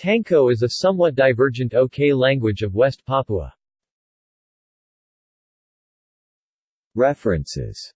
Tanko is a somewhat divergent OK language of West Papua. References